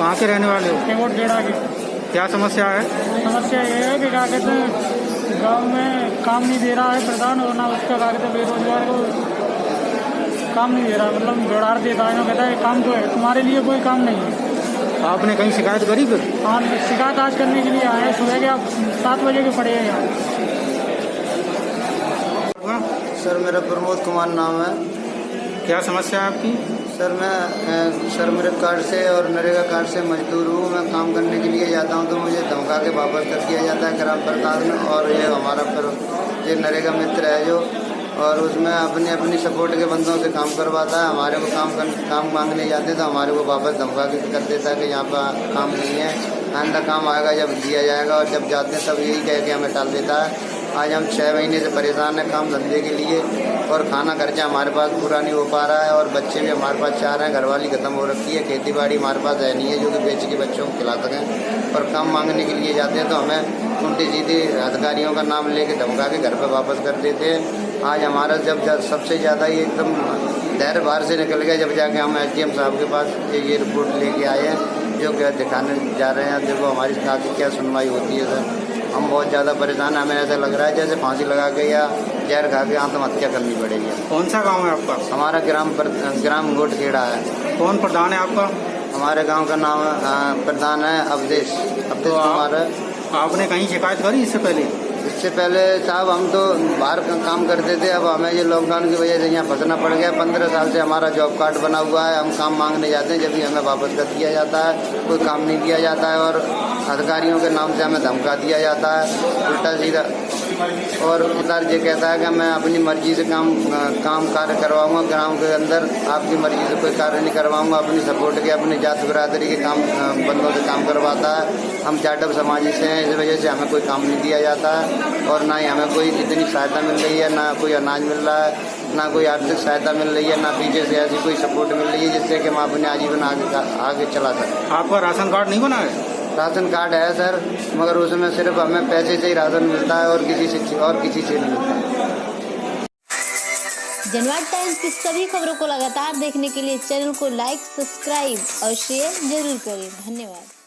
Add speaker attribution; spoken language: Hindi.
Speaker 1: कहाँ के रहने वाले हो?
Speaker 2: डेढ़ा के
Speaker 1: क्या समस्या है?
Speaker 2: समस्या ये है कि क्या कहते हैं तो गाँव में काम नहीं दे रहा है प्रधान और ना उसका क्या कहते तो बेरोजगार को काम नहीं दे रहा मतलब बेड़ार देता है कहता है काम तो है तुम्हारे लिए कोई काम नहीं है।
Speaker 1: आपने कहीं शिकायत करी फिर?
Speaker 2: हाँ शिकायत आज करने के लिए आए हैं सुबह के आप सात बजे के पड़े हैं यहाँ।
Speaker 3: सर मेरा प्रमोद कुमार नाम है।
Speaker 1: क्या समस्या है आपकी?
Speaker 3: सर मैं सर मेरे कार्ड से और नरेगा कार्ड से मजदूर हूँ मैं काम करने के लिए जाता हूँ तो मुझे धमका के वापस कर दिया जाता है ग्राम प्रधान में और ये हमारा फिर ये नरेगा मित्र है जो और उसमें अपनी अपनी सपोर्ट के बंदों से काम करवाता है। हमारे को काम कर, काम मांगने जाते तो हमारे को वापस धमका के कर देता है कि यहाँ पर काम नहीं है। आइंदा काम आएगा जब दिया जाएगा और जब जाते हैं तब यही कह के हमें टाल देता है। आज हम छः महीने से परेशान हैं काम धंधे के लिए और खाना खर्चा हमारे पास पूरा नहीं हो पा रहा है और बच्चे भी हमारे पास चाह रहे हैं घरवाली खत्म हो रखी है खेती बाड़ी हमारे पास है नहीं है जो कि बेच के बच्चों को खिला सकें। और काम मांगने के लिए जाते हैं तो हमें उल्टे सीधे अधिकारियों का नाम लेके धमका के घर पर वापस कर देते हैं। आज हमारा जब सबसे ज़्यादा ये एकदम धैर्य बाहर से निकल गया जब जाके हम एस साहब के पास ये ये रिपोर्ट लेके आए हैं जो क्या दिखाने जा रहे हैं। देखो हमारी आगे क्या सुनवाई होती है सर। हम बहुत ज़्यादा परेशान हैं। हमें ऐसा लग रहा है जैसे फांसी लगा के या जहर खा के आत्महत्या करनी पड़ेगी।
Speaker 1: कौन सा गाँव है आपका?
Speaker 3: हमारा ग्राम पर, ग्राम गोट खेड़ा है।
Speaker 1: कौन प्रधान है आपका?
Speaker 3: हमारे गाँव का नाम प्रधान है अवधेश। अवधेश
Speaker 1: तो आप- आपने कहीं शिकायत करी इससे पहले?
Speaker 3: इससे पहले साहब हम तो बाहर काम करते थे, अब हमें ये लॉकडाउन की वजह से यहाँ फंसना पड़ गया। पंद्रह साल से हमारा जॉब कार्ड बना हुआ है, हम काम मांगने जाते हैं, जब भी हमें वापस कर दिया जाता है, कोई काम नहीं किया जाता है और अधिकारियों के नाम से हमें धमका दिया जाता है, उल्टा सीधा। और उधर ये कहता है कि मैं अपनी मर्ज़ी से काम काम कार्य करवाऊँगा, ग्राम के अंदर आपकी मर्ज़ी से कोई कार्य नहीं करवाऊँगा, अपनी सपोर्ट के, अपनी जात बिरादरी के काम, बंदों से काम करवाता है। हम जाटव समाजी से हैं, इस वजह से हमें कोई काम नहीं दिया जाता है और ना ही हमें कोई इतनी सहायता मिल रही है, ना कोई अनाज मिल रहा है, ना कोई आर्थिक सहायता मिल रही है, ना पीछे से ऐसी कोई सपोर्ट मिल रही है जिससे कि हम अपने आजीवन आगे आगे चला सकें।
Speaker 1: आपका राशन कार्ड नहीं बना है?
Speaker 3: राशन कार्ड है, सर। मगर उसमें सिर्फ़ हमें पैसे से ही राशन मिलता है और किसी से और किसी से नहीं मिलता।
Speaker 4: जनवाद टाइम्स की सभी खबरों को लगातार देखने के लिए चैनल को लाइक, सब्सक्राइब और शेयर ज़रूर करें। धन्यवाद।